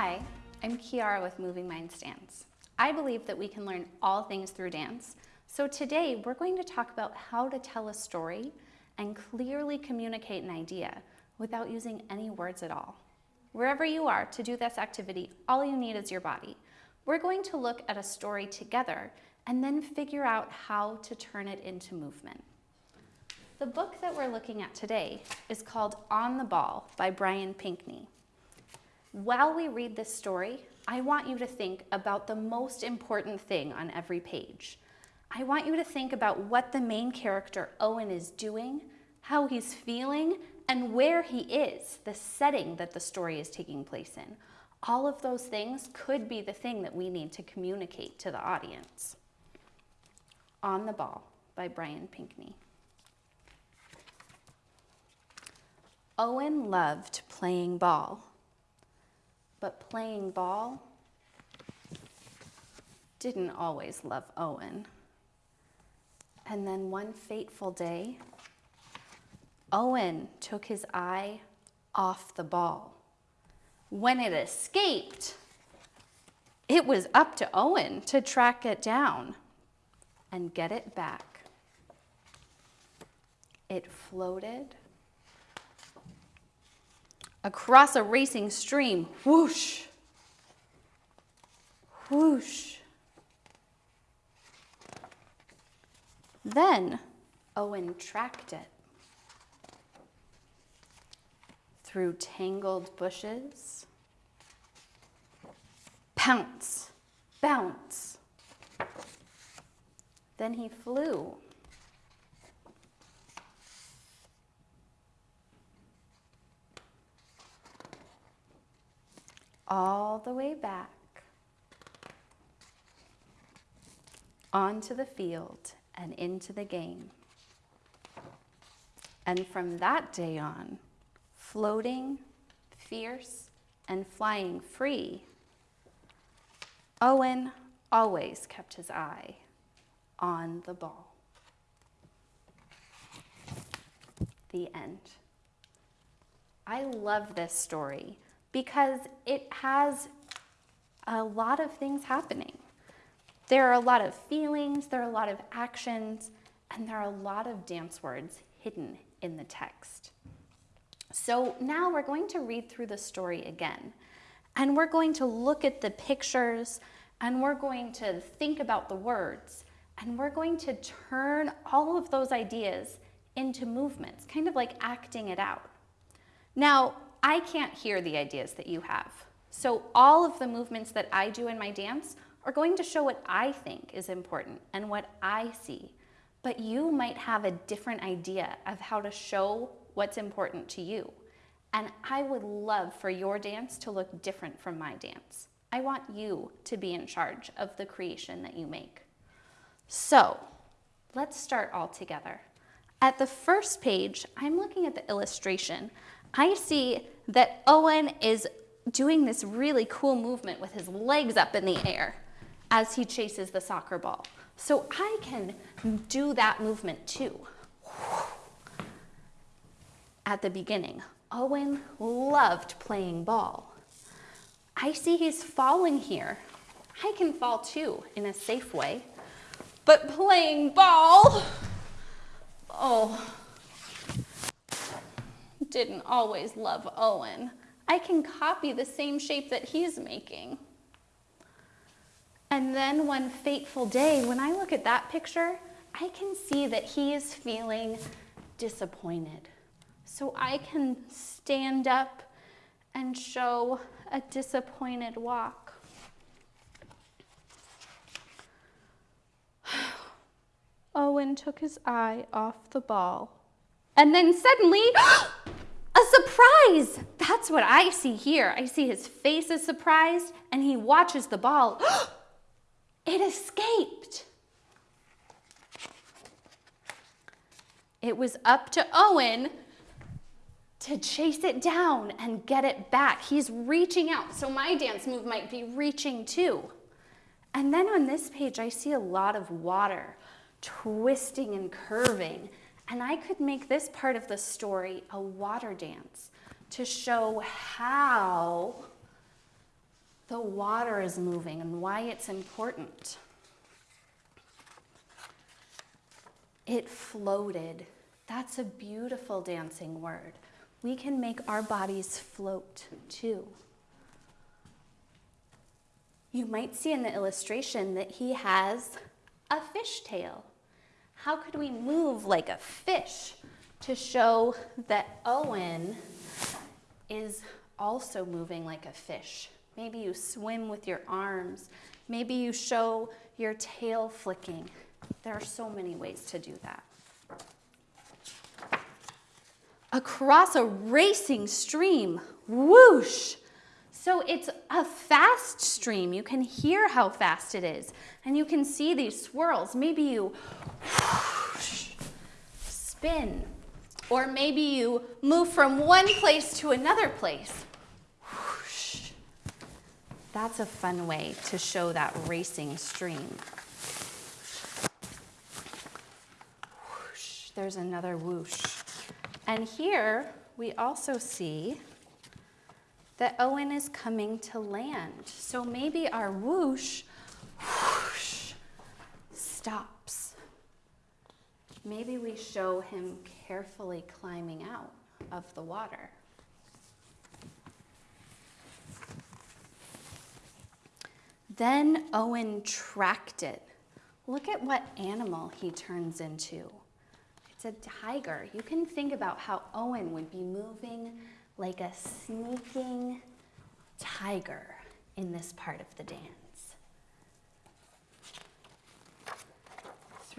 Hi, I'm Kiara with Moving Minds Dance. I believe that we can learn all things through dance. So today we're going to talk about how to tell a story and clearly communicate an idea without using any words at all. Wherever you are to do this activity, all you need is your body. We're going to look at a story together and then figure out how to turn it into movement. The book that we're looking at today is called On the Ball by Brian Pinkney. While we read this story, I want you to think about the most important thing on every page. I want you to think about what the main character, Owen, is doing, how he's feeling, and where he is, the setting that the story is taking place in. All of those things could be the thing that we need to communicate to the audience. On the Ball by Brian Pinkney. Owen loved playing ball. But playing ball didn't always love Owen. And then one fateful day, Owen took his eye off the ball. When it escaped, it was up to Owen to track it down and get it back. It floated across a racing stream. Whoosh, whoosh. Then Owen tracked it through tangled bushes. Pounce, bounce. Then he flew all the way back onto the field and into the game. And from that day on, floating, fierce, and flying free, Owen always kept his eye on the ball. The end. I love this story because it has a lot of things happening. There are a lot of feelings, there are a lot of actions, and there are a lot of dance words hidden in the text. So now we're going to read through the story again, and we're going to look at the pictures, and we're going to think about the words, and we're going to turn all of those ideas into movements, kind of like acting it out. Now, I can't hear the ideas that you have. So all of the movements that I do in my dance are going to show what I think is important and what I see. But you might have a different idea of how to show what's important to you. And I would love for your dance to look different from my dance. I want you to be in charge of the creation that you make. So let's start all together. At the first page, I'm looking at the illustration I see that Owen is doing this really cool movement with his legs up in the air as he chases the soccer ball. So I can do that movement too. At the beginning, Owen loved playing ball. I see he's falling here. I can fall too in a safe way. But playing ball, oh, didn't always love Owen. I can copy the same shape that he's making. And then one fateful day, when I look at that picture, I can see that he is feeling disappointed. So I can stand up and show a disappointed walk. Owen took his eye off the ball. And then suddenly, surprise! That's what I see here. I see his face is surprised and he watches the ball. it escaped. It was up to Owen to chase it down and get it back. He's reaching out, so my dance move might be reaching too. And then on this page, I see a lot of water twisting and curving and I could make this part of the story a water dance to show how the water is moving and why it's important. It floated. That's a beautiful dancing word. We can make our bodies float too. You might see in the illustration that he has a fish tail. How could we move like a fish to show that Owen is also moving like a fish? Maybe you swim with your arms. Maybe you show your tail flicking. There are so many ways to do that. Across a racing stream, whoosh. So it's a fast stream. You can hear how fast it is. And you can see these swirls. Maybe you whoosh, spin. Or maybe you move from one place to another place. Whoosh. That's a fun way to show that racing stream. Whoosh. There's another whoosh. And here we also see that Owen is coming to land. So maybe our whoosh, whoosh stops. Maybe we show him carefully climbing out of the water. Then Owen tracked it. Look at what animal he turns into. It's a tiger. You can think about how Owen would be moving like a sneaking tiger in this part of the dance.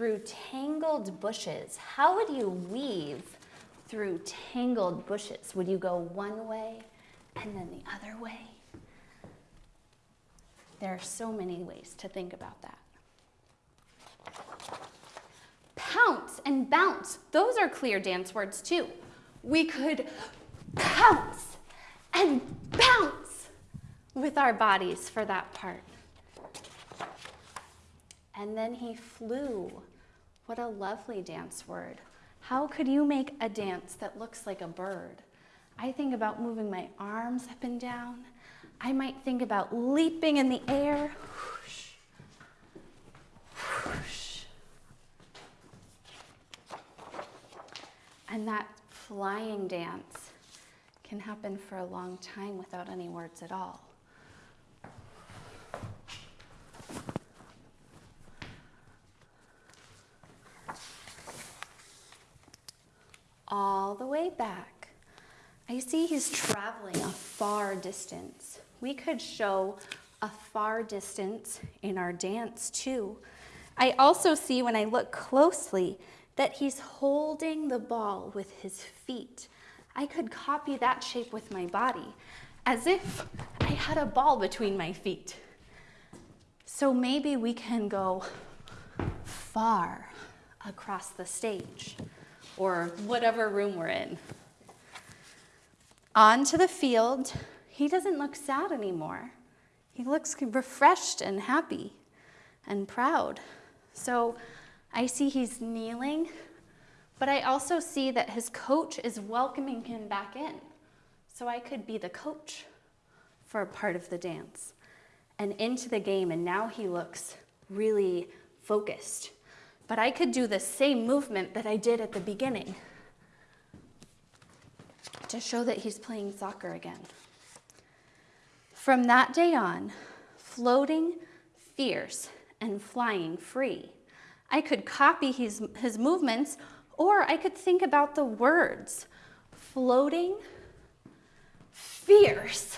Through tangled bushes, how would you weave through tangled bushes? Would you go one way and then the other way? There are so many ways to think about that. Pounce and bounce, those are clear dance words too. We could pounce and bounce with our bodies for that part. And then he flew. What a lovely dance word. How could you make a dance that looks like a bird? I think about moving my arms up and down. I might think about leaping in the air. Whoosh, whoosh. And that flying dance can happen for a long time without any words at all. All the way back, I see he's traveling a far distance. We could show a far distance in our dance too. I also see when I look closely that he's holding the ball with his feet I could copy that shape with my body as if I had a ball between my feet. So maybe we can go far across the stage or whatever room we're in. On to the field. He doesn't look sad anymore. He looks refreshed and happy and proud. So I see he's kneeling but I also see that his coach is welcoming him back in. So I could be the coach for a part of the dance and into the game. And now he looks really focused. But I could do the same movement that I did at the beginning to show that he's playing soccer again. From that day on, floating, fierce, and flying free. I could copy his, his movements or I could think about the words floating, fierce,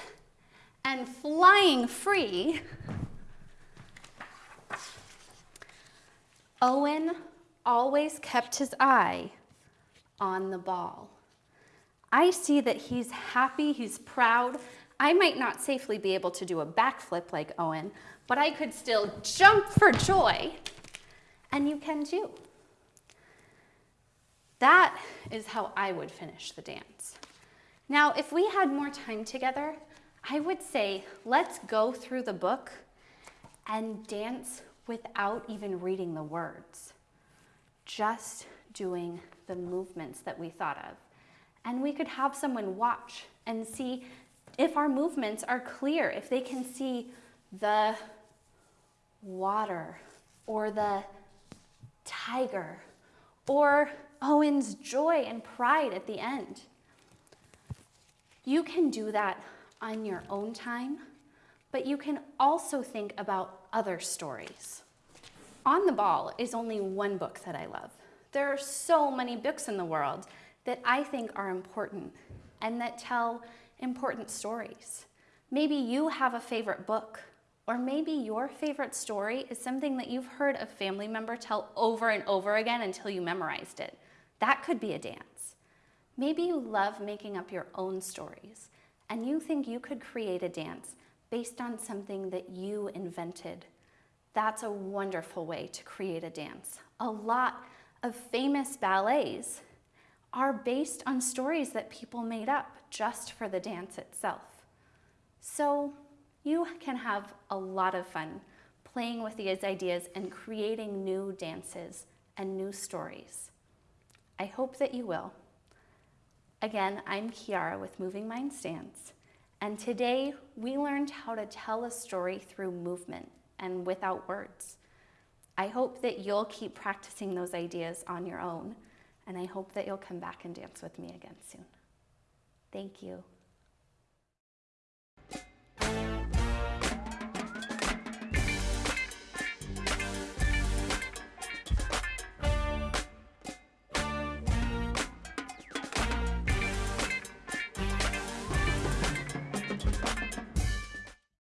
and flying free. Owen always kept his eye on the ball. I see that he's happy, he's proud. I might not safely be able to do a backflip like Owen, but I could still jump for joy, and you can too. That is how I would finish the dance. Now, if we had more time together, I would say, let's go through the book and dance without even reading the words, just doing the movements that we thought of. And we could have someone watch and see if our movements are clear, if they can see the water or the tiger or Owen's joy and pride at the end. You can do that on your own time, but you can also think about other stories. On the Ball is only one book that I love. There are so many books in the world that I think are important and that tell important stories. Maybe you have a favorite book, or maybe your favorite story is something that you've heard a family member tell over and over again until you memorized it. That could be a dance. Maybe you love making up your own stories and you think you could create a dance based on something that you invented. That's a wonderful way to create a dance. A lot of famous ballets are based on stories that people made up just for the dance itself. So you can have a lot of fun playing with these ideas and creating new dances and new stories. I hope that you will. Again, I'm Kiara with Moving Minds Dance, and today we learned how to tell a story through movement and without words. I hope that you'll keep practicing those ideas on your own and I hope that you'll come back and dance with me again soon. Thank you.